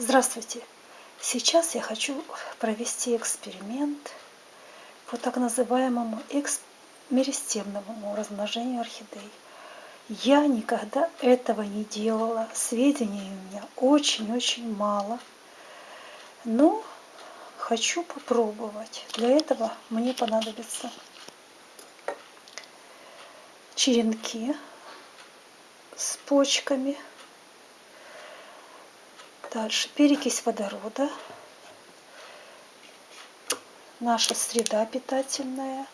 Здравствуйте! Сейчас я хочу провести эксперимент по так называемому меристемному размножению орхидей. Я никогда этого не делала, сведений у меня очень-очень мало, но хочу попробовать. Для этого мне понадобятся черенки с почками – Дальше. Перекись водорода, наша среда питательная,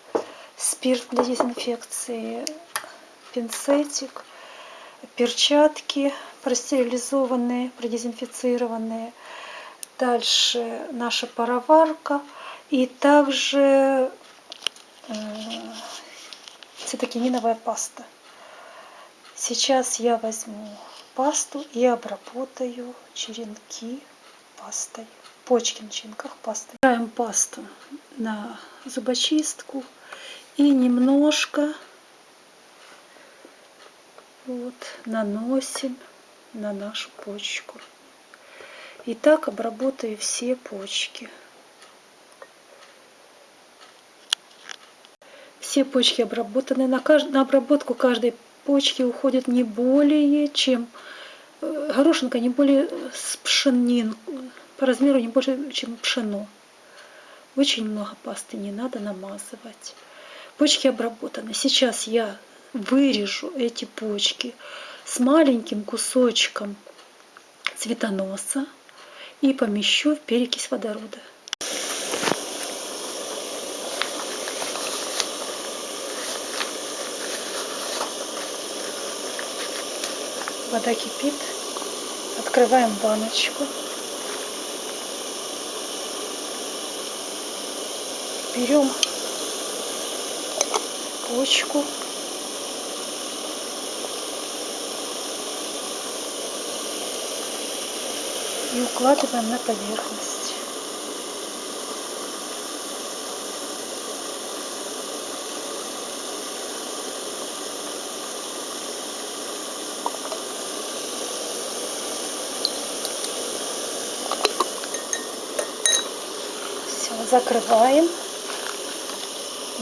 спирт для дезинфекции, пинцетик, перчатки простерилизованные, продезинфицированные. Дальше наша пароварка. И также э, цитокининовая паста. Сейчас я возьму пасту и обработаю черенки пастой. Почки на черенках пастой. Убираем пасту на зубочистку и немножко вот наносим на нашу почку. И так обработаю все почки. Все почки обработаны. На, кажд... на обработку каждой почки уходит не более чем э, горошинка не более с пшенин, по размеру не больше, чем пшено. Очень много пасты не надо намазывать. Почки обработаны. Сейчас я вырежу эти почки с маленьким кусочком цветоноса и помещу в перекись водорода. Вода кипит. Открываем баночку. Берем почку. И укладываем на поверхность. Закрываем,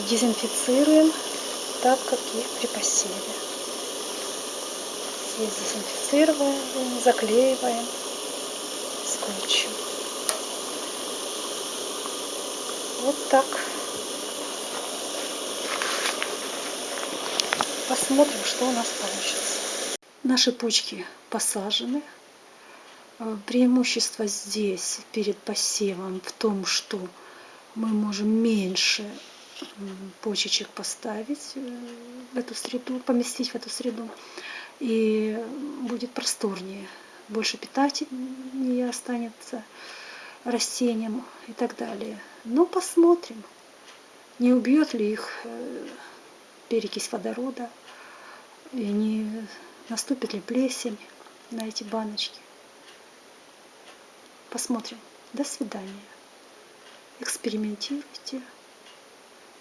дезинфицируем, так как и при посеве. Здесь дезинфицируем, заклеиваем скотчем. Вот так. Посмотрим, что у нас получится. Наши почки посажены. Э, преимущество здесь перед посевом в том, что мы можем меньше почечек поставить э, в эту среду, поместить в эту среду, и будет просторнее, больше питания останется растениям и так далее. Но посмотрим, не убьет ли их э, перекись водорода, и не наступит ли плесень на эти баночки. Посмотрим. До свидания экспериментируйте.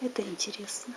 Это интересно.